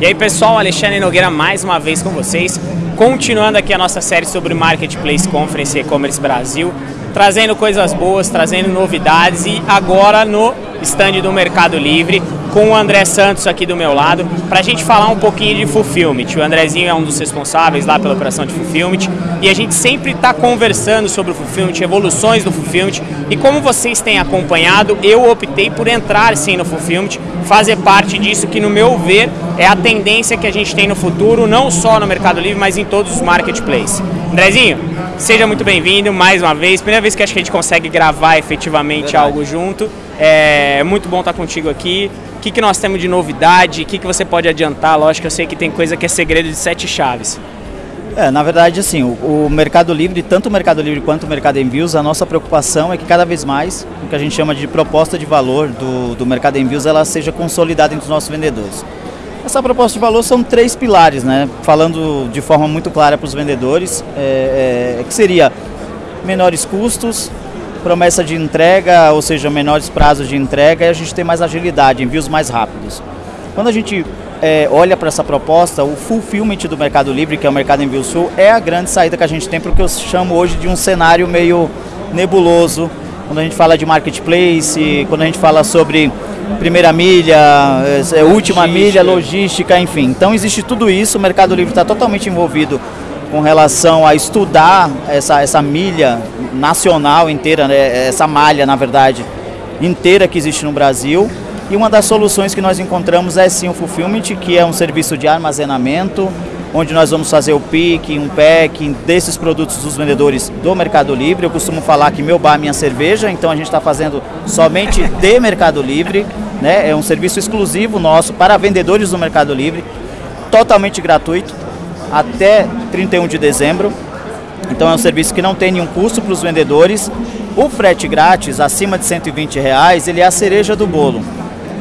E aí pessoal, Alexandre Nogueira mais uma vez com vocês, continuando aqui a nossa série sobre Marketplace Conference E-Commerce Brasil, trazendo coisas boas, trazendo novidades e agora no stand do Mercado Livre, com o André Santos aqui do meu lado, para a gente falar um pouquinho de Fulfillment. O Andrezinho é um dos responsáveis lá pela operação de Fulfillment e a gente sempre está conversando sobre o Fulfillment, evoluções do Fulfillment e como vocês têm acompanhado, eu optei por entrar sim no Fulfillment, fazer parte disso que no meu ver é a tendência que a gente tem no futuro, não só no Mercado Livre, mas em todos os marketplaces. Andrezinho, seja muito bem-vindo mais uma vez, primeira vez que acho que a gente consegue gravar efetivamente Verdade. algo junto, é muito bom estar contigo aqui. O que, que nós temos de novidade? O que, que você pode adiantar? Lógico que eu sei que tem coisa que é segredo de sete chaves. É, na verdade, assim, o, o, Mercado Livre, tanto o Mercado Livre quanto o Mercado Envios, a nossa preocupação é que cada vez mais o que a gente chama de proposta de valor do, do Mercado Envios ela seja consolidada entre os nossos vendedores. Essa proposta de valor são três pilares, né? Falando de forma muito clara para os vendedores, é, é, que seria menores custos, promessa de entrega, ou seja, menores prazos de entrega, e a gente tem mais agilidade, envios mais rápidos. Quando a gente é, olha para essa proposta, o fulfillment do Mercado Livre, que é o Mercado Envio Sul, é a grande saída que a gente tem para o que eu chamo hoje de um cenário meio nebuloso, quando a gente fala de marketplace, quando a gente fala sobre primeira milha, é, é última milha, logística, enfim. Então existe tudo isso, o Mercado Livre está totalmente envolvido com relação a estudar essa, essa milha nacional inteira, né, essa malha, na verdade, inteira que existe no Brasil. E uma das soluções que nós encontramos é sim o Fulfillment, que é um serviço de armazenamento, onde nós vamos fazer o pick, um packing desses produtos dos vendedores do Mercado Livre. Eu costumo falar que meu bar, minha cerveja, então a gente está fazendo somente de Mercado Livre, né? É um serviço exclusivo nosso para vendedores do Mercado Livre, totalmente gratuito até 31 de dezembro. Então é um serviço que não tem nenhum custo para os vendedores. O frete grátis, acima de 120 reais, ele é a cereja do bolo.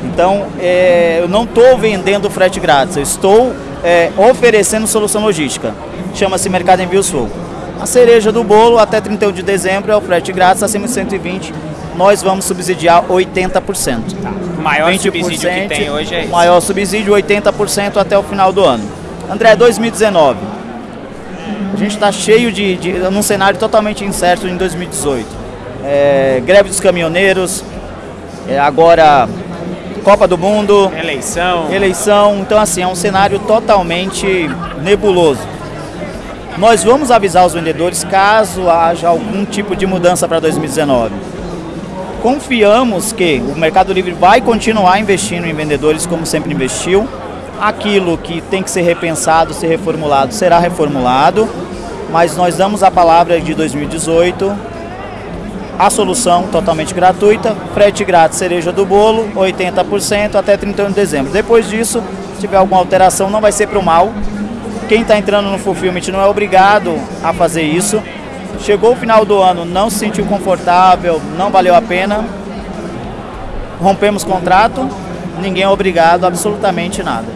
Então é, eu não estou vendendo frete grátis, eu estou é, oferecendo solução logística. Chama-se Mercado Envio Sul. A cereja do bolo até 31 de dezembro é o frete grátis, acima de 120 nós vamos subsidiar 80%. Tá. O maior subsídio que tem hoje é isso. Maior subsídio 80% até o final do ano. André, 2019. A gente está cheio de, de. num cenário totalmente incerto em 2018. É, greve dos caminhoneiros, é, agora Copa do Mundo. Eleição. Eleição. Então, assim, é um cenário totalmente nebuloso. Nós vamos avisar os vendedores caso haja algum tipo de mudança para 2019. Confiamos que o Mercado Livre vai continuar investindo em vendedores como sempre investiu aquilo que tem que ser repensado, ser reformulado, será reformulado, mas nós damos a palavra de 2018, a solução totalmente gratuita, frete grátis, cereja do bolo, 80% até 31 de dezembro. Depois disso, se tiver alguma alteração, não vai ser para o mal. Quem está entrando no Fulfillment não é obrigado a fazer isso. Chegou o final do ano, não se sentiu confortável, não valeu a pena, rompemos contrato, ninguém é obrigado absolutamente nada.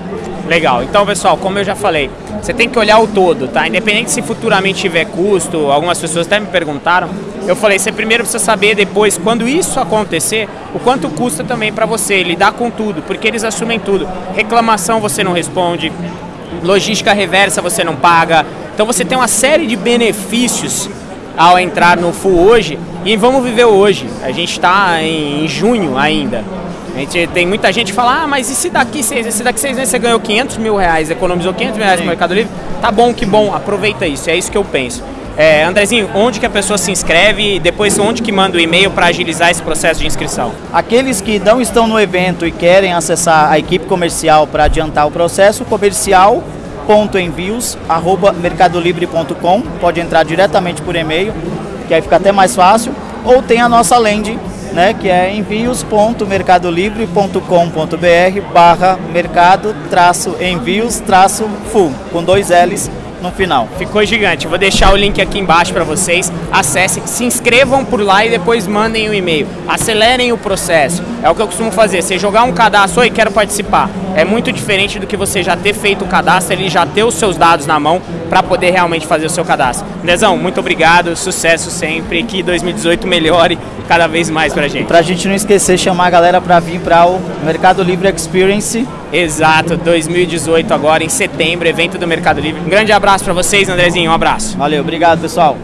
Legal. Então, pessoal, como eu já falei, você tem que olhar o todo, tá? Independente se futuramente tiver custo, algumas pessoas até me perguntaram. Eu falei, você primeiro precisa saber depois, quando isso acontecer, o quanto custa também para você lidar com tudo, porque eles assumem tudo. Reclamação você não responde, logística reversa você não paga. Então você tem uma série de benefícios ao entrar no Full hoje e vamos viver hoje. A gente está em junho ainda. A gente tem muita gente que fala, ah, mas e se daqui seis, se daqui seis meses você ganhou 500 mil reais, economizou 500 mil reais no Mercado Livre, tá bom, que bom, aproveita isso, é isso que eu penso. É, Andrezinho, onde que a pessoa se inscreve e depois onde que manda o e-mail para agilizar esse processo de inscrição? Aqueles que não estão no evento e querem acessar a equipe comercial para adiantar o processo, comercial.envios@mercadolibre.com, pode entrar diretamente por e-mail, que aí fica até mais fácil, ou tem a nossa landing né, que é envios.mercadolivre.com.br barra mercado traço envios traço full, com dois L's no final. Ficou gigante. Vou deixar o link aqui embaixo para vocês. Acessem, se inscrevam por lá e depois mandem o um e-mail. Acelerem o processo. É o que eu costumo fazer. Você jogar um cadastro e quero participar. É muito diferente do que você já ter feito o cadastro, ele já ter os seus dados na mão para poder realmente fazer o seu cadastro. Dezão, muito obrigado, sucesso sempre, que 2018 melhore cada vez mais pra gente. Pra gente não esquecer, chamar a galera para vir para o Mercado Livre Experience. Exato, 2018 agora, em setembro, evento do Mercado Livre. Um grande abraço para vocês, Andrezinho, um abraço. Valeu, obrigado pessoal.